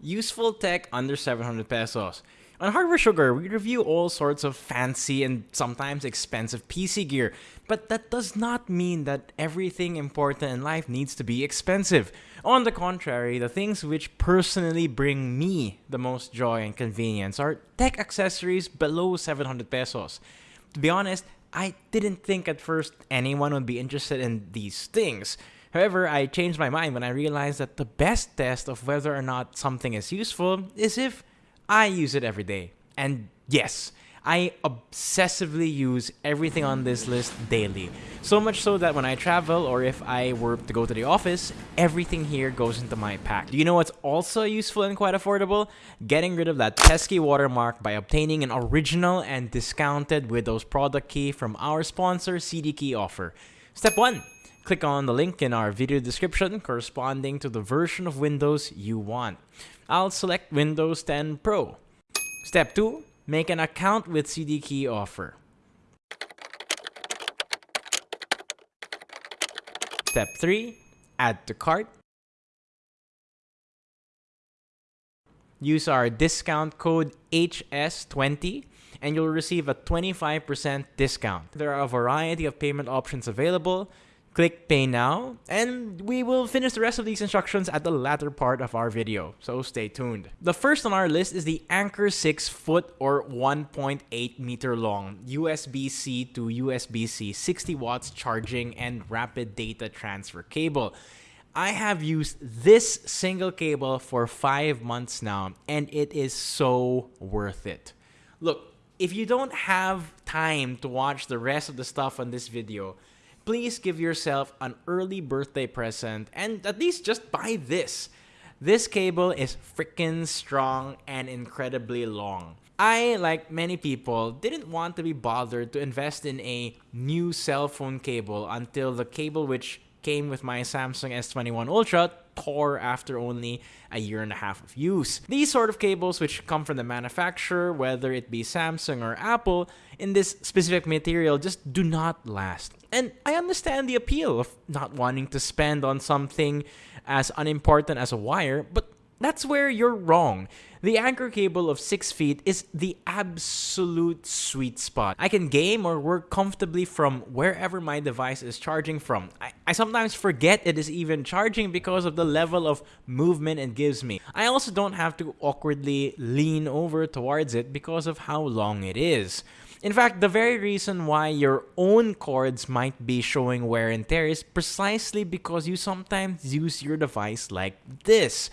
Useful tech under 700 pesos. On Hardware Sugar, we review all sorts of fancy and sometimes expensive PC gear, but that does not mean that everything important in life needs to be expensive. On the contrary, the things which personally bring me the most joy and convenience are tech accessories below 700 pesos. To be honest, I didn't think at first anyone would be interested in these things. However, I changed my mind when I realized that the best test of whether or not something is useful is if I use it every day. And yes, I obsessively use everything on this list daily. So much so that when I travel or if I were to go to the office, everything here goes into my pack. Do you know what's also useful and quite affordable? Getting rid of that pesky watermark by obtaining an original and discounted Windows product key from our sponsor CDKey offer. Step 1 Click on the link in our video description corresponding to the version of Windows you want. I'll select Windows 10 Pro. Step 2. Make an account with CDKey offer. Step 3. Add to cart. Use our discount code HS20 and you'll receive a 25% discount. There are a variety of payment options available, Click pay now, and we will finish the rest of these instructions at the latter part of our video, so stay tuned. The first on our list is the Anker 6 foot or 1.8 meter long USB-C to USB-C 60 watts charging and rapid data transfer cable. I have used this single cable for five months now, and it is so worth it. Look, if you don't have time to watch the rest of the stuff on this video, please give yourself an early birthday present and at least just buy this. This cable is freaking strong and incredibly long. I, like many people, didn't want to be bothered to invest in a new cell phone cable until the cable which came with my Samsung S21 Ultra tore after only a year and a half of use. These sort of cables which come from the manufacturer, whether it be Samsung or Apple, in this specific material just do not last. And I understand the appeal of not wanting to spend on something as unimportant as a wire, but that's where you're wrong. The Anker cable of 6 feet is the absolute sweet spot. I can game or work comfortably from wherever my device is charging from. I, I sometimes forget it is even charging because of the level of movement it gives me. I also don't have to awkwardly lean over towards it because of how long it is. In fact, the very reason why your own cords might be showing wear and tear is precisely because you sometimes use your device like this.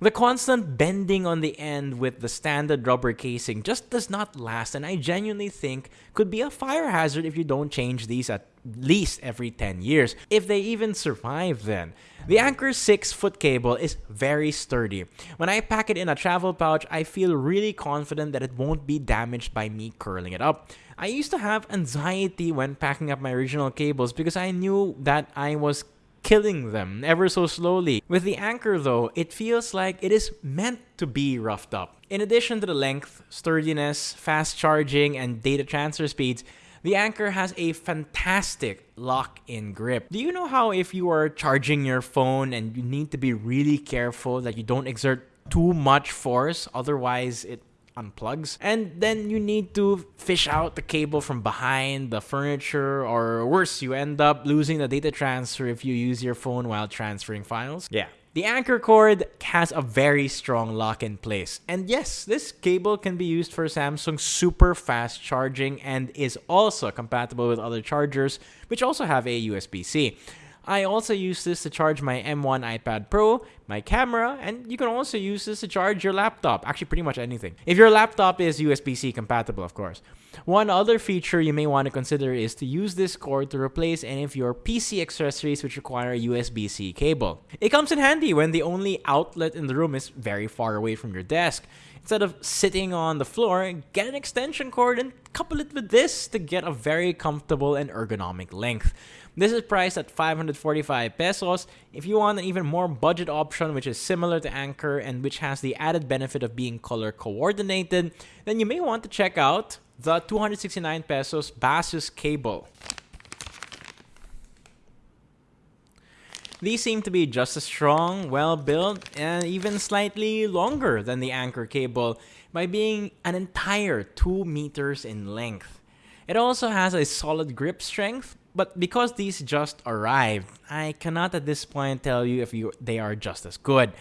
The constant bending on the end with the standard rubber casing just does not last and I genuinely think could be a fire hazard if you don't change these at least every 10 years, if they even survive then. The Anker 6 foot cable is very sturdy. When I pack it in a travel pouch, I feel really confident that it won't be damaged by me curling it up. I used to have anxiety when packing up my original cables because I knew that I was killing them ever so slowly. With the Anker though, it feels like it is meant to be roughed up. In addition to the length, sturdiness, fast charging, and data transfer speeds, the Anker has a fantastic lock-in grip. Do you know how if you are charging your phone and you need to be really careful that you don't exert too much force, otherwise it unplugs. And then you need to fish out the cable from behind the furniture or worse, you end up losing the data transfer if you use your phone while transferring files. Yeah. The Anker cord has a very strong lock in place. And yes, this cable can be used for Samsung super fast charging and is also compatible with other chargers, which also have a USB-C. I also use this to charge my M1 iPad Pro, my camera, and you can also use this to charge your laptop. Actually, pretty much anything. If your laptop is USB-C compatible, of course. One other feature you may want to consider is to use this cord to replace any of your PC accessories which require a USB-C cable. It comes in handy when the only outlet in the room is very far away from your desk. Instead of sitting on the floor, get an extension cord and couple it with this to get a very comfortable and ergonomic length. This is priced at 545 pesos. If you want an even more budget option which is similar to Anker and which has the added benefit of being color coordinated, then you may want to check out the 269 pesos Baseus cable. These seem to be just as strong, well built, and even slightly longer than the Anker cable by being an entire 2 meters in length. It also has a solid grip strength, but because these just arrived, I cannot at this point tell you if you, they are just as good.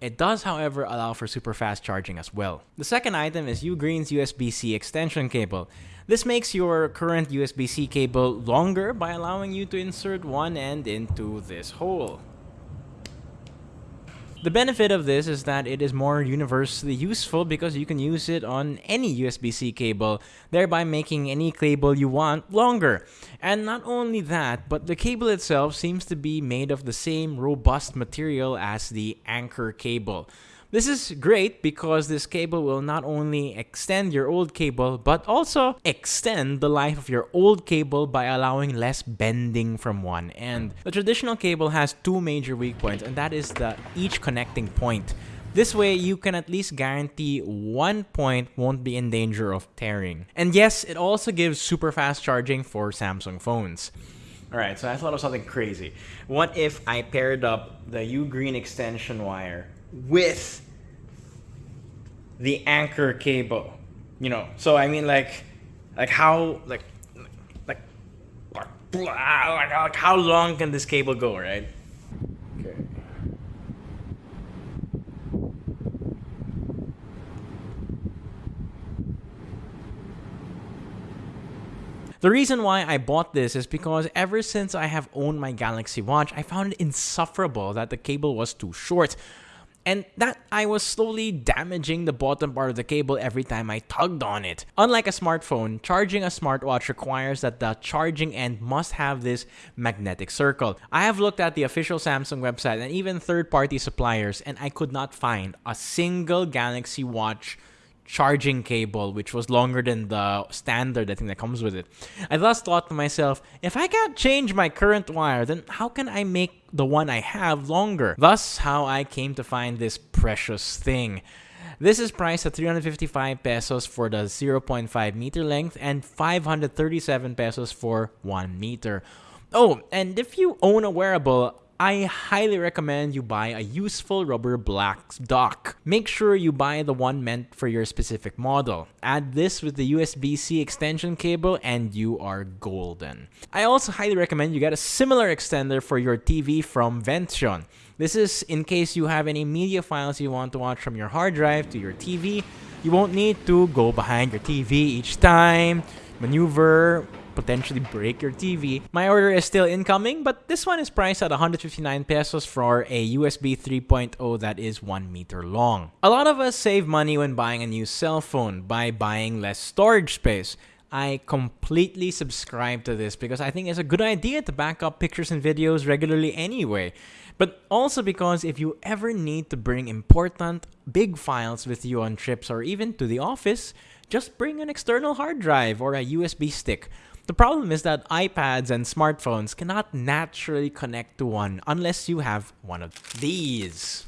It does, however, allow for super fast charging as well. The second item is Ugreen's USB-C extension cable. This makes your current USB-C cable longer by allowing you to insert one end into this hole. The benefit of this is that it is more universally useful because you can use it on any USB-C cable, thereby making any cable you want longer. And not only that, but the cable itself seems to be made of the same robust material as the Anker cable. This is great because this cable will not only extend your old cable, but also extend the life of your old cable by allowing less bending from one end. The traditional cable has two major weak points, and that is the each connecting point. This way, you can at least guarantee one point won't be in danger of tearing. And yes, it also gives super fast charging for Samsung phones. Alright, so I thought of something crazy. What if I paired up the Ugreen extension wire with the Anker cable. You know, so I mean like like how like like like, how long can this cable go, right? Okay. The reason why I bought this is because ever since I have owned my Galaxy Watch, I found it insufferable that the cable was too short and that I was slowly damaging the bottom part of the cable every time I tugged on it. Unlike a smartphone, charging a smartwatch requires that the charging end must have this magnetic circle. I have looked at the official Samsung website and even third-party suppliers and I could not find a single Galaxy Watch charging cable, which was longer than the standard I think that comes with it. I thus thought to myself, if I can't change my current wire, then how can I make the one I have longer? Thus, how I came to find this precious thing. This is priced at 355 pesos for the 0.5 meter length and 537 pesos for 1 meter. Oh, and if you own a wearable, I highly recommend you buy a useful rubber black dock. Make sure you buy the one meant for your specific model. Add this with the USB-C extension cable and you are golden. I also highly recommend you get a similar extender for your TV from Vention. This is in case you have any media files you want to watch from your hard drive to your TV. You won't need to go behind your TV each time, maneuver, potentially break your TV. My order is still incoming, but this one is priced at 159 pesos for a USB 3.0 that is 1 meter long. A lot of us save money when buying a new cell phone by buying less storage space. I completely subscribe to this because I think it's a good idea to back up pictures and videos regularly anyway. But also because if you ever need to bring important, big files with you on trips or even to the office, just bring an external hard drive or a USB stick. The problem is that iPads and smartphones cannot naturally connect to one unless you have one of these.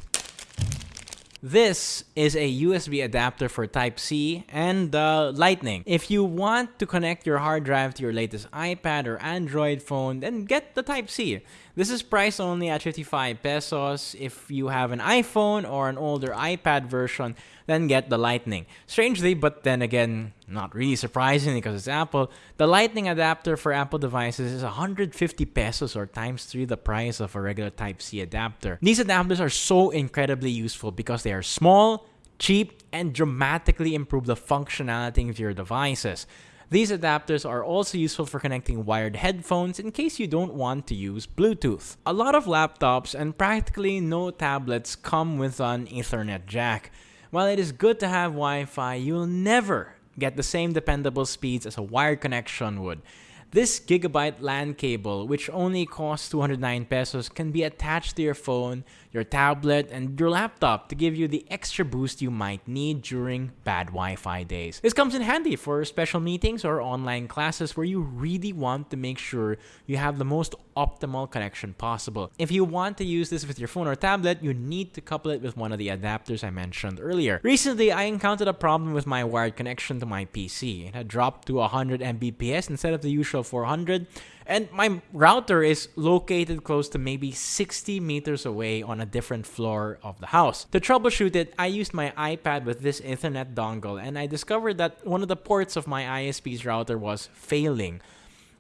This is a USB adapter for Type-C and uh, Lightning. If you want to connect your hard drive to your latest iPad or Android phone, then get the Type-C. This is priced only at 55 pesos. If you have an iPhone or an older iPad version, then get the Lightning. Strangely, but then again, not really surprisingly because it's Apple, the Lightning adapter for Apple devices is 150 pesos or times 3 the price of a regular Type-C adapter. These adapters are so incredibly useful because they are small, cheap, and dramatically improve the functionality of your devices. These adapters are also useful for connecting wired headphones in case you don't want to use Bluetooth. A lot of laptops and practically no tablets come with an Ethernet jack. While it is good to have Wi-Fi, you'll never get the same dependable speeds as a wired connection would. This gigabyte LAN cable, which only costs 209 pesos, can be attached to your phone, your tablet, and your laptop to give you the extra boost you might need during bad Wi-Fi days. This comes in handy for special meetings or online classes where you really want to make sure you have the most optimal connection possible. If you want to use this with your phone or tablet, you need to couple it with one of the adapters I mentioned earlier. Recently, I encountered a problem with my wired connection to my PC. It had dropped to 100 Mbps instead of the usual Essential 400. And my router is located close to maybe 60 meters away on a different floor of the house. To troubleshoot it, I used my iPad with this Ethernet dongle and I discovered that one of the ports of my ISP's router was failing.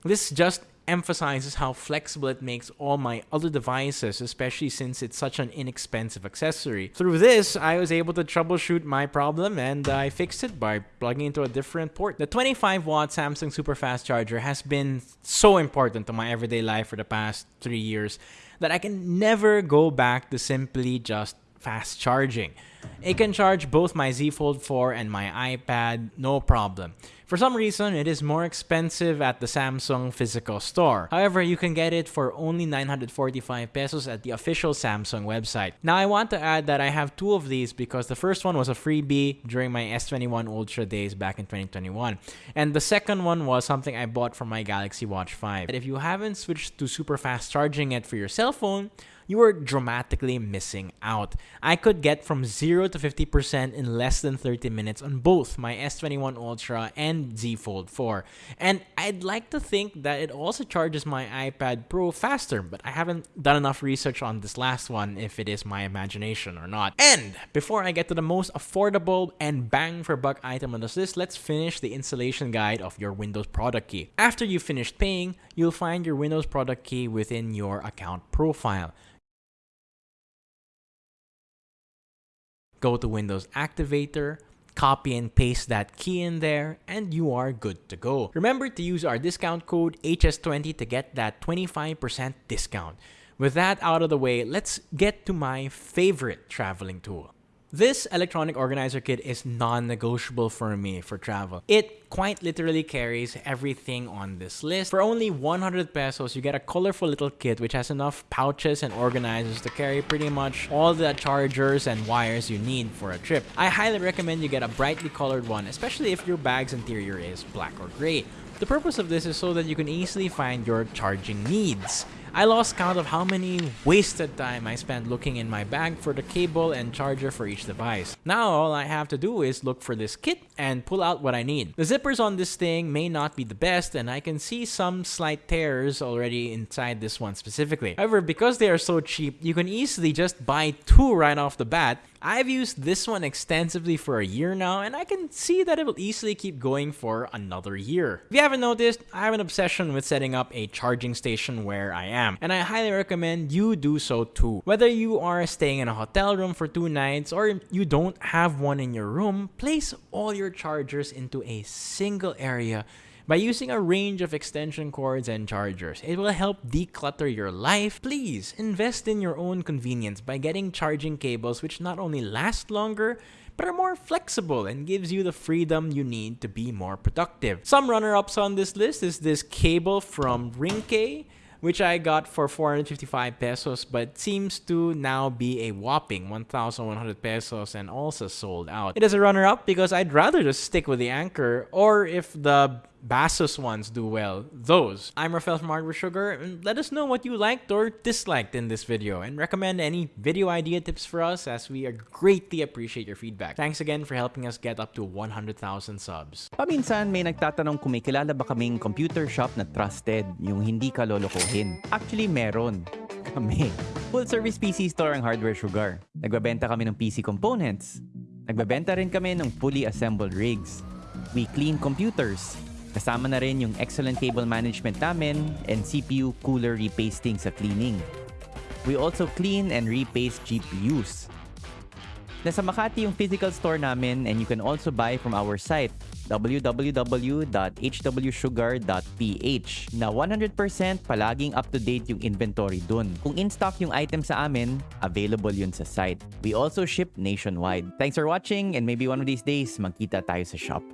This just emphasizes how flexible it makes all my other devices, especially since it's such an inexpensive accessory. Through this, I was able to troubleshoot my problem and I fixed it by plugging into a different port. The 25 watt Samsung super fast charger has been so important to my everyday life for the past three years that I can never go back to simply just fast charging. It can charge both my Z Fold 4 and my iPad, no problem. For some reason, it is more expensive at the Samsung physical store. However, you can get it for only 945 pesos at the official Samsung website. Now, I want to add that I have two of these because the first one was a freebie during my S21 Ultra days back in 2021. And the second one was something I bought from my Galaxy Watch 5. But If you haven't switched to super fast charging it for your cell phone, you are dramatically missing out. I could get from 0 to 50% in less than 30 minutes on both my S21 Ultra and Z Fold 4. And I'd like to think that it also charges my iPad Pro faster, but I haven't done enough research on this last one if it is my imagination or not. And before I get to the most affordable and bang for buck item on this list, let's finish the installation guide of your Windows product key. After you've finished paying, you'll find your Windows product key within your account profile. Go to Windows Activator, copy and paste that key in there, and you are good to go. Remember to use our discount code HS20 to get that 25% discount. With that out of the way, let's get to my favorite traveling tool. This electronic organizer kit is non-negotiable for me for travel. It quite literally carries everything on this list. For only 100 pesos, you get a colorful little kit which has enough pouches and organizers to carry pretty much all the chargers and wires you need for a trip. I highly recommend you get a brightly colored one, especially if your bag's interior is black or gray. The purpose of this is so that you can easily find your charging needs. I lost count of how many wasted time I spent looking in my bag for the cable and charger for each device. Now all I have to do is look for this kit and pull out what I need. The zippers on this thing may not be the best and I can see some slight tears already inside this one specifically. However, because they are so cheap, you can easily just buy two right off the bat I've used this one extensively for a year now, and I can see that it will easily keep going for another year. If you haven't noticed, I have an obsession with setting up a charging station where I am, and I highly recommend you do so too. Whether you are staying in a hotel room for two nights or you don't have one in your room, place all your chargers into a single area by using a range of extension cords and chargers. It will help declutter your life. Please invest in your own convenience by getting charging cables which not only last longer, but are more flexible and gives you the freedom you need to be more productive. Some runner-ups on this list is this cable from Ringke which I got for 455 pesos but seems to now be a whopping 1,100 pesos and also sold out. It is a runner-up because I'd rather just stick with the Anker, or if the Basus ones do well, those. I'm Rafael from Hardware Sugar, and let us know what you liked or disliked in this video, and recommend any video idea tips for us as we greatly appreciate your feedback. Thanks again for helping us get up to 100,000 subs. Paminsan may nagtatanong kung may kilala ba kaming computer shop na trusted, yung hindi ka lolokohin. Actually, meron. Kami. Full service PC store ang Hardware Sugar. Nagbabenta kami ng PC components. Nagbabenta rin kami ng fully assembled rigs. We clean computers Kasama na rin yung excellent cable management namin and CPU cooler repasting sa cleaning. We also clean and repaste GPUs. Nasa Makati yung physical store namin and you can also buy from our site www.hwsugar.ph na 100% palaging up-to-date yung inventory dun. Kung in-stock yung item sa amin, available yun sa site. We also ship nationwide. Thanks for watching and maybe one of these days magkita tayo sa shop.